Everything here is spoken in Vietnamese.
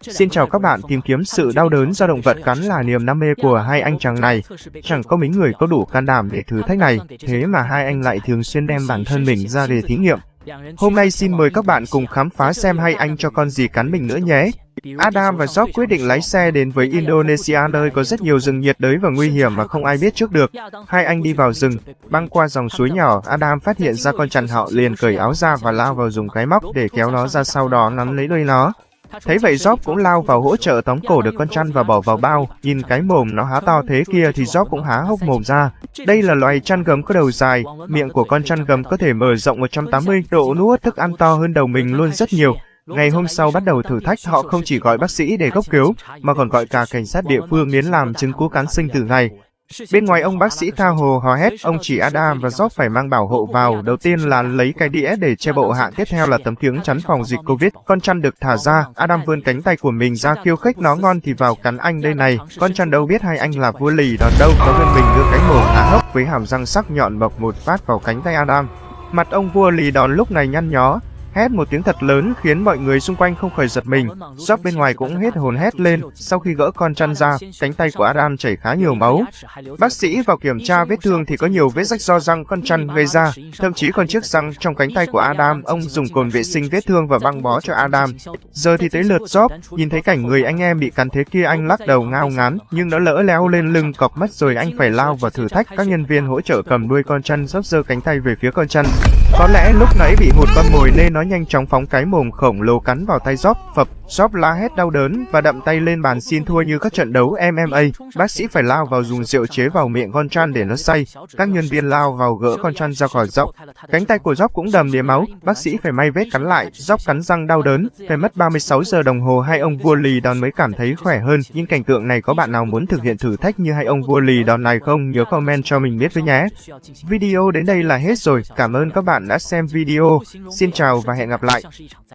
Xin chào các bạn, tìm kiếm sự đau đớn do động vật cắn là niềm đam mê của hai anh chàng này. Chẳng có mấy người có đủ can đảm để thử thách này, thế mà hai anh lại thường xuyên đem bản thân mình ra để thí nghiệm. Hôm nay xin mời các bạn cùng khám phá xem hai anh cho con gì cắn mình nữa nhé. Adam và Job quyết định lái xe đến với Indonesia nơi có rất nhiều rừng nhiệt đới và nguy hiểm mà không ai biết trước được. Hai anh đi vào rừng, băng qua dòng suối nhỏ, Adam phát hiện ra con chằn họ liền cởi áo ra và lao vào dùng cái móc để kéo nó ra sau đó nắm lấy đuôi nó. Thấy vậy Job cũng lao vào hỗ trợ tóm cổ được con chăn và bỏ vào bao, nhìn cái mồm nó há to thế kia thì Job cũng há hốc mồm ra. Đây là loài chăn gấm có đầu dài, miệng của con chăn gấm có thể mở rộng 180 độ nuốt thức ăn to hơn đầu mình luôn rất nhiều. Ngày hôm sau bắt đầu thử thách họ không chỉ gọi bác sĩ để gốc cứu, mà còn gọi cả cảnh sát địa phương đến làm chứng cứu cán sinh tử này. Bên ngoài ông bác sĩ tha hồ hò hét, ông chỉ Adam và Job phải mang bảo hộ vào. Đầu tiên là lấy cái đĩa để che bộ hạng, tiếp theo là tấm kiếng chắn phòng dịch Covid. Con chăn được thả ra, Adam vươn cánh tay của mình ra khiêu khích nó ngon thì vào cắn anh đây này. Con chăn đâu biết hai anh là vua lì đòn đâu, nó vươn mình đưa cánh mồm há hốc với hàm răng sắc nhọn bọc một phát vào cánh tay Adam. Mặt ông vua lì đòn lúc này nhăn nhó, hét một tiếng thật lớn khiến mọi người xung quanh không khỏi giật mình. Job bên ngoài cũng hết hồn hét lên, sau khi gỡ con chăn ra, cánh tay của Adam chảy khá nhiều máu. Bác sĩ vào kiểm tra vết thương thì có nhiều vết rách do răng con chăn gây ra, thậm chí còn chiếc răng trong cánh tay của Adam, ông dùng cồn vệ sinh vết thương và băng bó cho Adam. Giờ thì tới lượt Job, nhìn thấy cảnh người anh em bị cắn thế kia anh lắc đầu ngao ngán, nhưng nó lỡ leo lên lưng cọp mất rồi anh phải lao vào thử thách các nhân viên hỗ trợ cầm đuôi con chăn sắp giơ cánh tay về phía con chăn. Có lẽ lúc nãy bị hụt con mồi nên nó nhanh chóng phóng cái mồm khổng lồ cắn vào tay Job, phập, Job la hét đau đớn và đậm tay lên bàn xin thua như các trận đấu MMA. Bác sĩ phải lao vào dùng rượu chế vào miệng con chăn để nó say. Các nhân viên lao vào gỡ con chăn ra khỏi rộng. Cánh tay của Job cũng đầm đìa máu, bác sĩ phải may vết cắn lại, Job cắn răng đau đớn, phải mất 36 giờ đồng hồ hai ông vua lì đòn mới cảm thấy khỏe hơn. Nhưng cảnh tượng này có bạn nào muốn thực hiện thử thách như hai ông vua lì đòn này không? Nhớ comment cho mình biết với nhé. Video đến đây là hết rồi. Cảm ơn các bạn bạn đã xem video. Xin chào và hẹn gặp lại.